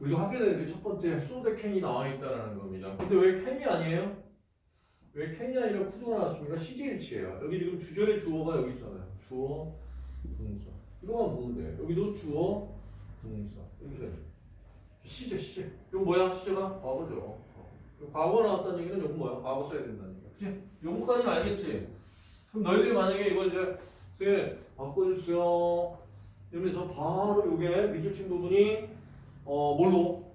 우리가 하게 되는 게 첫 번째 소대 캔이 나와 있다라는 겁니다. 근데 왜 캔이 아니에요? 왜 캔이 아니라 쿠드가 나왔습니까? 시제일치예요. 여기 지금 주절의 주어가 여기 있잖아요. 주어, 동사. 이거만 보면 돼. 여기도 주어, 동사. 이렇게. 시제, 시제. 이거 뭐야? 시제가 과거죠. 어. 과거 나왔다는 얘기는 이거 뭐야? 과거 써야 된다는 얘기야. 그치? 요거까지는 알겠지? 그럼 너희들이 만약에 이거 이제 쌤 바꿔주세요. 이러면서 바로 요게 미줄친 부분이 어 뭘로?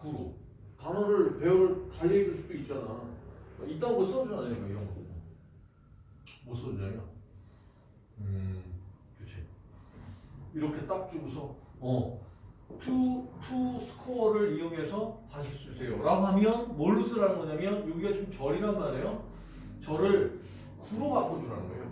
구로. 단어를 배열 달리 해 줄 수도 있잖아. 이딴 거 써주잖아요, 이런 거. 못 써주냐면. 음, 그치. 이렇게 딱 주고서, 어, to, to score를 이용해서 다시 쓰세요. 라고 하면 뭘로 쓰라는 거냐면, 여기가 지금 절이란 말이에요. 절을 구로 바꿔주라는 거예요.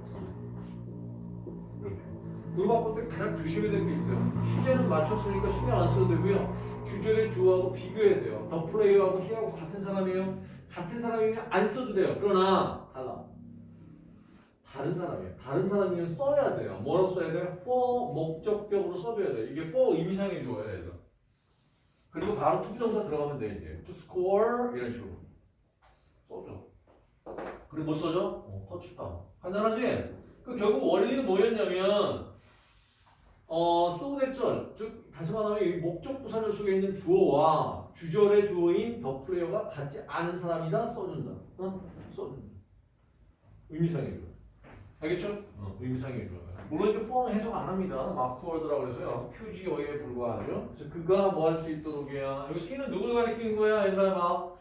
이렇게. 구로 바꿀 때 가장 조심해야 될 게 있어요. 시제는 맞췄으니까 신경 안 써도 되고요. 주절의 주어하고 비교해야 돼요. the player하고 he하고 같은 사람이에요. 같은 사람이면 안 써도 돼요. 그러나 달라. 다른 사람이에요. 다른 사람이면 써야 돼요. 뭐라고 써야 돼요? for 목적격으로 써줘야 돼요. 이게 for 의미상해 줘야 돼요. 그리고 바로 투부정사 들어가면 돼 이제. to score 이런 식으로 써줘. 그리고 못 써줘? 어, 터치다. 간단하지? 그 결국 원리는 뭐였냐면 어, 소대절, 즉 다시 말하면 이 목적 부사절 속에 있는 주어와 주절의 주어인 더 플레이어가 같지 않은 사람이다 써준다. 어? 써준다. 의미상해 줘. 알겠죠? 어, 의미상해 줘. 물론 이제 for는 해석 안 합니다. 마크워드라고 해서요. 표지어에 불과하죠. 그래서 그가 뭐 할 수 있도록이야. 여기 C는 누굴 가리키는 거야? 얘들아 봐.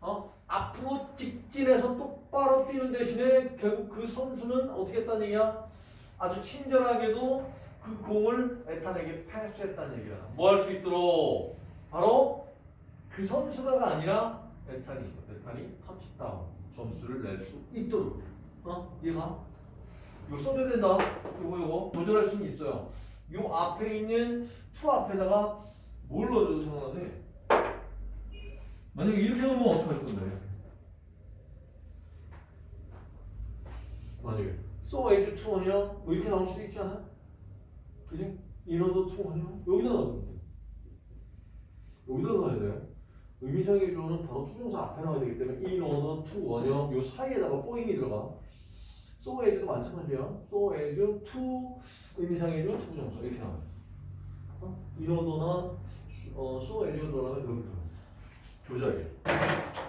어? 앞으로 직진해서 똑바로 뛰는 대신에 결국 그 선수는 어떻게 했다는 얘기야? 아주 친절하게도 그 공을 에탄에게 패스했다는 얘기야. 뭐 할 수 있도록? 바로 그 선수가 가 아니라 에탄이, 에탄이 터치다운 점수를 낼 수 있도록. 어? 이해가? 이거 써줘야 된다. 이거 이거 조절할 수는 있어요. 이 앞에 있는 to 앞에다가 뭘 넣어줘도 상관없네. 만약에 이렇게 넣으면 어떻게 하실 건데? 만약에 so as to 원이요 이렇게 나올 수도 있지 않아? 그지? to 원이요 여기다 넣어야 돼 여기다 넣어야 돼. 의미상의 주어는 바로 투명사 앞에 나와야 되기 때문에 인어도 to 원이요 요 사이에다가 for이 들어가. so as도 마찬가지야. so as to 의미상의 주어 투부정사. 이렇게 나와요 어? 인어도나 어, so as가 들어가면 여기 들어가. 조작이야